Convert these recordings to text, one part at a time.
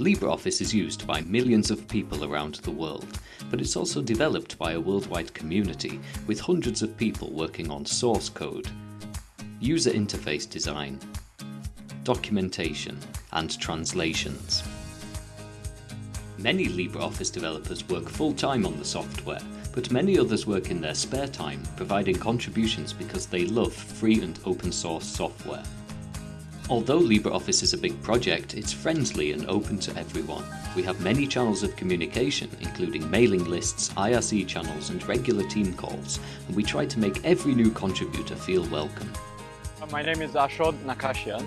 LibreOffice is used by millions of people around the world, but it's also developed by a worldwide community with hundreds of people working on source code, user interface design, documentation and translations. Many LibreOffice developers work full-time on the software, but many others work in their spare time, providing contributions because they love free and open source software. Although LibreOffice is a big project, it's friendly and open to everyone. We have many channels of communication, including mailing lists, IRC channels and regular team calls, and we try to make every new contributor feel welcome. Uh, my name is Ashod Nakashian,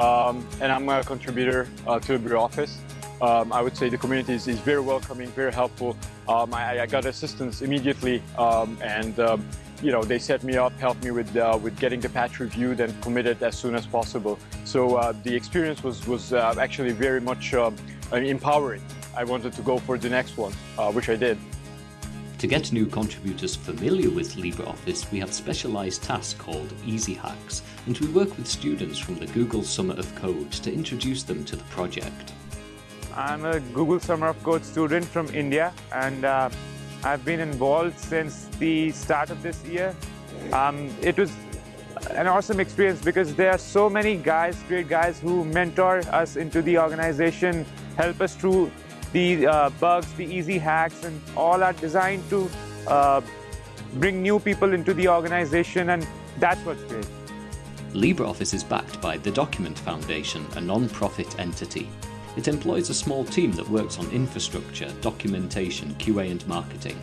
um, and I'm a contributor uh, to LibreOffice. Um, I would say the community is, is very welcoming, very helpful. Um, I, I, got assistance immediately um, and um, you know, they set me up, helped me with uh, with getting the patch reviewed and committed as soon as possible. So uh, the experience was was uh, actually very much um, empowering. I wanted to go for the next one, uh, which I did. To get new contributors familiar with LibreOffice, we have specialized tasks called Easy Hacks, and we work with students from the Google Summer of Code to introduce them to the project. I'm a Google Summer of Code student from India, and uh, I've been involved since the start of this year. Um, it was an awesome experience because there are so many guys, great guys who mentor us into the organization, help us through the uh, bugs, the easy hacks, and all are designed to uh, bring new people into the organization, and that's what's great. LibreOffice is backed by the Document Foundation, a non-profit entity. It employs a small team that works on infrastructure, documentation, QA and marketing,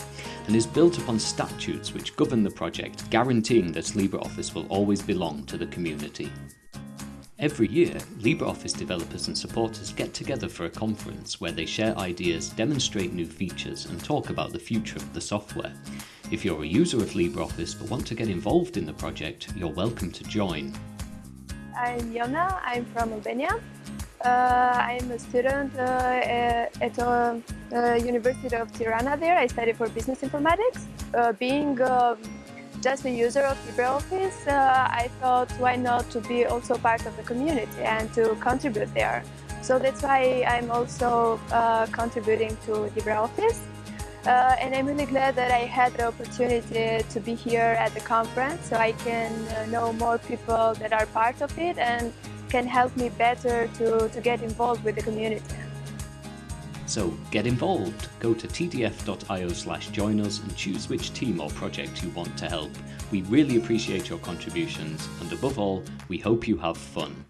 and is built upon statutes which govern the project, guaranteeing that LibreOffice will always belong to the community. Every year, LibreOffice developers and supporters get together for a conference where they share ideas, demonstrate new features and talk about the future of the software. If you're a user of LibreOffice but want to get involved in the project, you're welcome to join. I'm Yona, I'm from Albania. Uh, I'm a student uh, at the uh, University of Tirana there. I study for business informatics. being um, just a user of LibreOffice, I thought why not to be also part of the community and to contribute there. So that's why I'm also contributing to LibreOffice. Uh, and I'm really glad that I had the opportunity to be here at the conference so I can uh, know more people that are part of it and can help me better to, to get involved with the community. So get involved. Go to tdf.io slash join us and choose which team or project you want to help. We really appreciate your contributions and above all, we hope you have fun.